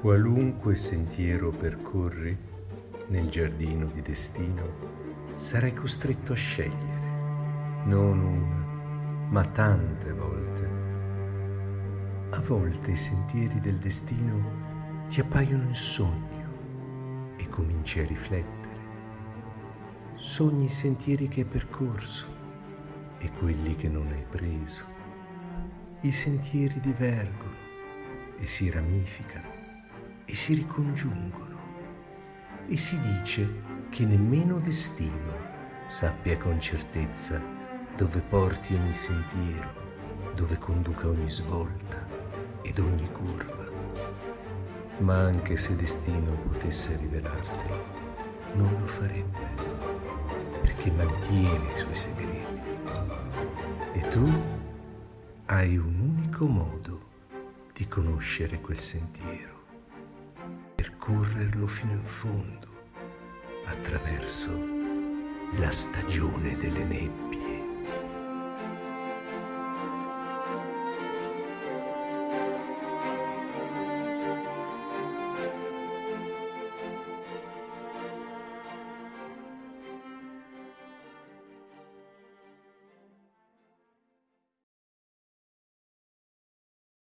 Qualunque sentiero percorri nel giardino di destino, sarai costretto a scegliere, non una, ma tante volte. A volte i sentieri del destino ti appaiono in sogno e cominci a riflettere. Sogni i sentieri che hai percorso e quelli che non hai preso. I sentieri divergono e si ramificano e si ricongiungono e si dice che nemmeno destino sappia con certezza dove porti ogni sentiero, dove conduca ogni svolta ed ogni curva. Ma anche se destino potesse rivelartelo, non lo farebbe, perché mantiene i suoi segreti. E tu hai un unico modo di conoscere quel sentiero percorrerlo fino in fondo attraverso la stagione delle nebbie.